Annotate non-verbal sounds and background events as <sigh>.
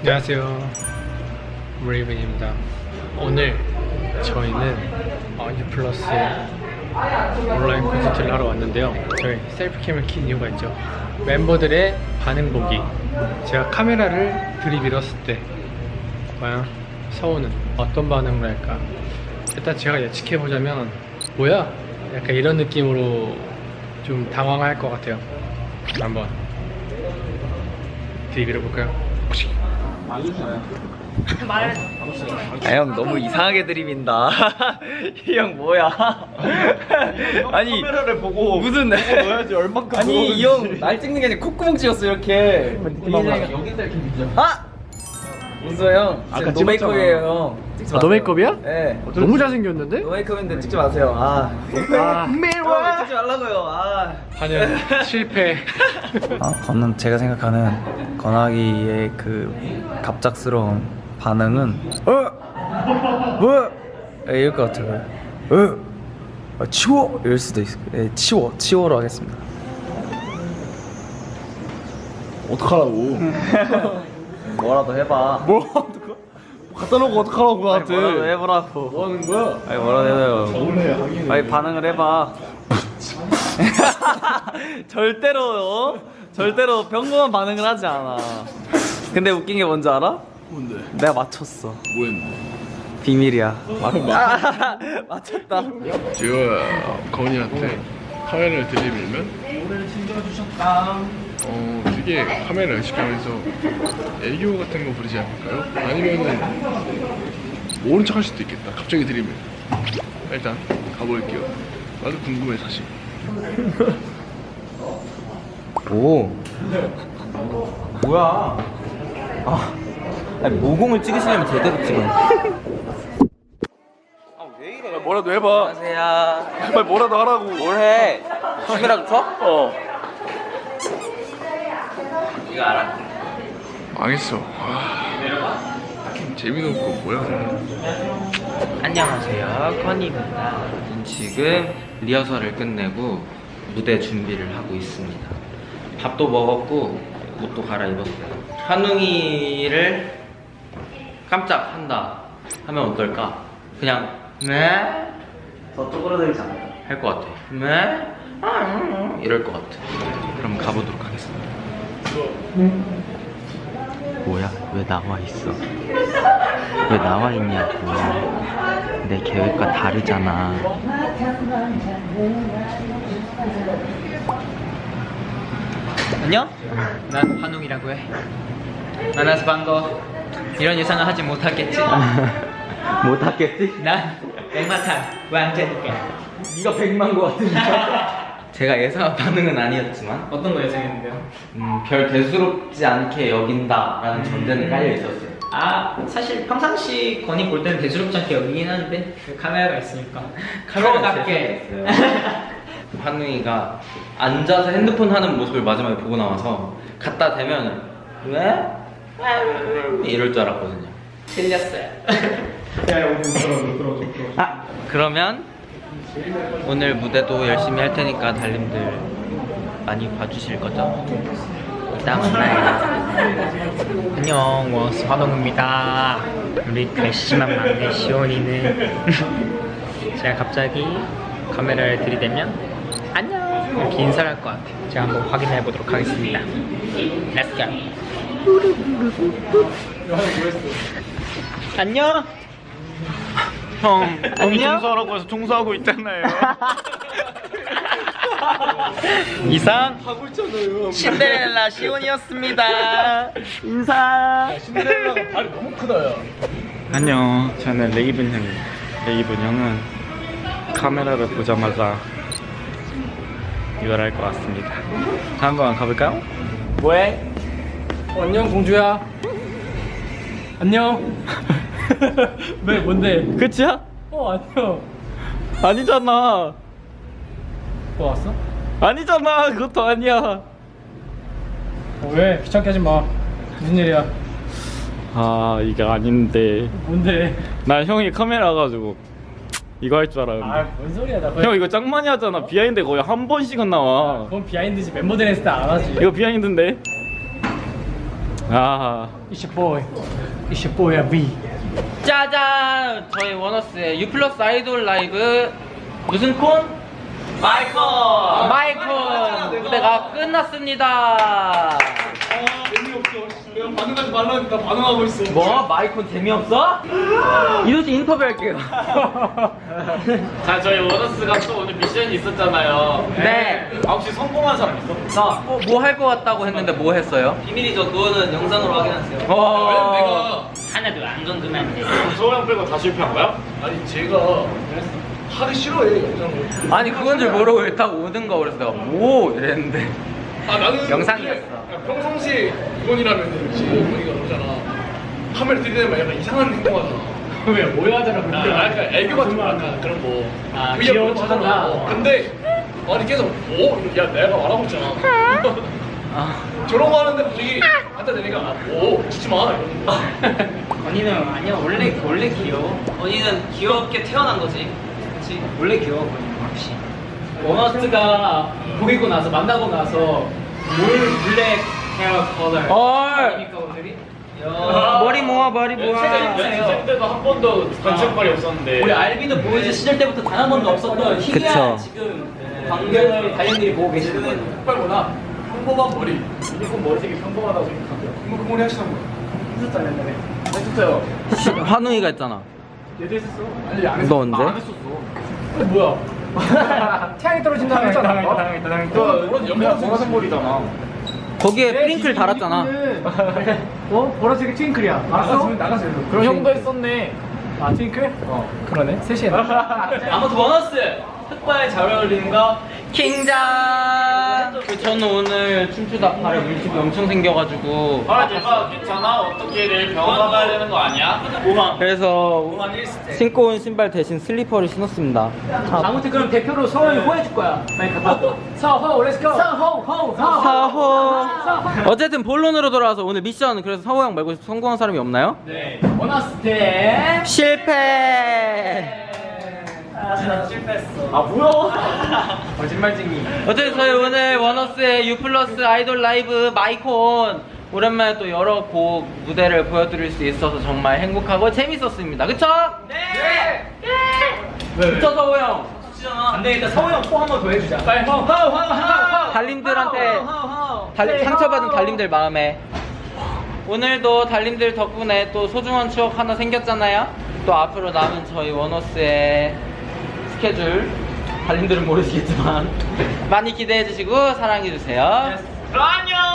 안녕하세요. 레이븐입니다. 오늘 저희는 어니 플러스 온라인 콘서트를 하러 왔는데요. 저희 셀프캠을 킨 이유가 있죠. 멤버들의 반응 보기. 제가 카메라를 들이밀었을 때 과연 서우는 어떤 반응을 할까 일단 제가 예측해보자면 뭐야? 약간 이런 느낌으로 좀 당황할 것 같아요. 한번 들이밀어볼까요? 아 형 너무 이상하게 들이민다. <laughs> 이 형 뭐야? <laughs> 아니 카메라를 보고 무슨 넣어야지 얼만큼 아니 이 형 날 찍는 게 아니라 콧구멍 찍었어 이렇게. 여기서 이렇게 밀죠 아! 문서 형 아까 지금 노메이크업이에요 형 아. 노메이크업이야? 네 너무 잘생겼는데? 노메이크업인데 찍지 마세요 아 아, 형, 찍지 말라고요 아 반영 실패 아, 저는 제가 생각하는 건아기의 그 갑작스러운 반응은 어? 뭐? 이럴 것 같아요 어? 아, 치워? 이럴 수도 있어 예, 치워 치워로 하겠습니다 어떡하라고 <laughs> 뭐라도 해봐. 뭐 어떡하 갖다 놓고 어떡하라고 나한테. 뭐라도 해보라고. 뭐 하는 거야? 아니 뭐라도 해요. 서운해 하긴 아니 반응을 해봐. <laughs> 절대로 어? 절대로 평범한 반응을 하지 않아. 근데 웃긴 게 뭔지 알아? 뭔데? 내가 맞췄어. 뭐 했는데? 비밀이야. 막 <laughs> 맞췄다. 제가 건이한테 카메라를 들이밀면? 노래를 챙겨주셨다. 어 되게 카메라 의식하면서 애교 같은 거 부리지 않을까요? 아니면은 모른 척 할 수도 있겠다. 갑자기 들이밀 일단 가볼게요. 나도 궁금해 사실. <laughs> 오. 뭐야? 아 아니 모공을 찍으시려면 제대로 찍어 아왜 이래? 뭐라도 해봐. 안녕하세요. 빨리 뭐라도 하라고. 뭘해? 카메라 켜? 어 이거 알아? 망했어. 아, 재미도 없고 뭐야? 안녕하세요. 건입니다. 지금 리허설을 끝내고 무대 준비를 하고 있습니다. 밥도 먹었고 옷도 갈아입었어요. 한웅이를 깜짝 한다 하면 어떨까? 그냥 네? 더 쪼그라들지 않을까? 할 것 같아. 네? 아, 음, 음, 이럴 것 같아. 그럼 가보도록 하겠습니다 뭐야? 왜 나와 있어? 왜 나와 있냐고 내 계획과 다르잖아 안녕? 난 환웅이라고 해 만나서 반가워 이런 예상은 하지 못하겠지 <laughs> 못하겠지? 난 백마탄 왕자니까 네가 백만 거 같은데 <laughs> 제가 예상한 반응은 아니었지만 어떤 거 예상했는데요? 음, 별 대수롭지 않게 여긴다라는 전제는 깔려 있었어요. 아 사실 평상시 건이 볼 때는 대수롭지 않게 여기긴 하는데 그 카메라가 있으니까. 카메라가 프로답게. <laughs> 한웅이가 앉아서 핸드폰 하는 모습을 마지막에 보고 나와서 갖다 대면 왜? 이럴 줄 알았거든요. 틀렸어요. 아 그러면 오늘 무대도 열심히 할 테니까 달님들 많이 봐주실 거죠? 이따 만나요. 안녕 원스 환웅입니다. 우리 괘씸한 막내 시온이는. <laughs> 제가 갑자기 카메라를 들이대면 안녕! 이렇게 인사를 할 것 같아요. 제가 한번 확인해 보도록 하겠습니다. Let's 안녕 형 <laughs> 안녕? 청소하라고 해서 청소하고 있잖아요. <laughs> 이상. 신데렐라 시온이었습니다. <laughs> 인사. 신데렐라가 발이 너무 크다 야 안녕. 저는 레이븐 형 레이븐 형은 카메라를 보자마자 이걸 할 것 같습니다. 자, 한번 가볼까요? 뭐해? 어, 안녕 공주야. 안녕 왜 <laughs> 뭔데? 끝이야? 어 안녕 아니잖아 뭐 왔어? 아니잖아 그것도 아니야 어, 왜 귀찮게 하지 마 무슨 일이야 아 이게 아닌데 뭔데 난 형이 카메라 가지고 이거 할 줄 알았는데. 아뭔 소리야 나 거의 형 이거 짱 많이 하잖아. behind 거의 한 번씩은 나와. 그건 behind지 멤버들 했을 때 안 하지 이거 behind인데. 아. It's your boy It's your boy B 짜잔! 저희 원어스의 U 플러스 아이돌 라이브 무슨 콘? 마이콘! 마이콘! 무대가 끝났습니다. 반응하지 말라니까 반응하고 있어 뭐? 마이콘 재미없어? 이도씨 인터뷰 할게요. <laughs> 자 저희 원어스가 또 오늘 미션이 있었잖아요. 네. 아 혹시 성공한 사람 있어? 나 뭐 할 것 같다고 했는데 뭐 했어요? 비밀이죠. 그거는 영상으로 확인하세요. 어... 하나도 안 궁금한 데. 서호 빼고 다 실패한 거야? 아니 제가 하기 싫어해 영상을 아니 그건 줄 모르고 일단 오는 거 그래서 내가 뭐 이랬는데 아 나는 영상이었어. 그냥 평상시에 이제 이건이가 그러잖아 카메라 들이대면 약간 이상한 행동하잖아 왜 모여하자라 아, 약간 애교 같은 거 약간 그런 거 아, 귀여운 하잖아. 척한다. 어, 근데 아니 계속 오? 야 내가 말하고 있잖아 아, 저런 거 하는데 갑자기 갖다 대니까 아, 오 주지 마 이러는 거 <laughs> 언니는 아니야 원래 원래 귀여워. 언니는 귀엽게 태어난 거지. 그렇지. 원래 귀여워 언니는. 원어스가 보이고 나서 만나고 나서 뭘 블랙 헤어 컬러 헐 오늘이? 머리 모아 머리 모아 연습생 때도 한 번도 단체발이 없었는데. 우리 알비도 보이즈 시절 때부터 단 한 번도 없었던 희귀한 그쵸. 지금 광경을 다현들이 보고 계시는 빨구나 평범한 머리 유니콘 머리색이 평범하다고 생각하고요 그럼 그 머리 하시는 거야 했었잖아 옛날에 했었어요 환우이가 했잖아 얘도 했었어 아니 안너 언제? 안 했었어 어, 뭐야 태양이 떨어진다고 했잖아 당했다 당했다 그런 연관 보라색 머리잖아. 거기에 프링클 달았잖아. <laughs> 어? 보라색이 트윙클이야. 알았어? 나가서 그럼 형도 했었네. 아 트윙클? 어. 그러네. 셋이? <laughs> 아무튼 원어스 흑발 잘 어울리는 거. 킹장 그 저는 오늘 춤추다 발에 물집이 엄청 생겨가지고. 아 내가 괜찮아? 어떻게 내일 병원 가봐야 되는 거 아니야? 그래서 5만 1스텝 신고 온 신발 대신 슬리퍼를 신었습니다. 아 무튼 그럼 대표로 서원이 호해줄 거야. 서호 렛츠고 서호 호 서호. 사호. 어쨌든 본론으로 돌아와서 오늘 미션 그래서 사호 형 말고 성공한 사람이 없나요? 네. 원어스 때 실패 아 뭐야? <laughs> 거짓말쟁이. 어쨌든 저희 오늘 원어스의 U 플러스 아이돌 라이브 마이콘 오랜만에 또 여러 곡 무대를 보여드릴 수 있어서 정말 행복하고 재밌었습니다. 그쵸? 네! 그쵸 서호 형? 안 되겠다 서호 형 호 한 번 더 해주자. 빨리 호호호호 달님들한테 달- 상처받은 달님들 마음에. 오늘도 달님들 덕분에 또 소중한 추억 하나 생겼잖아요? 또 앞으로 남은 저희 원어스의 스케줄. 달님들은 모르시겠지만. <laughs> 많이 기대해 주시고 사랑해 주세요. 안녕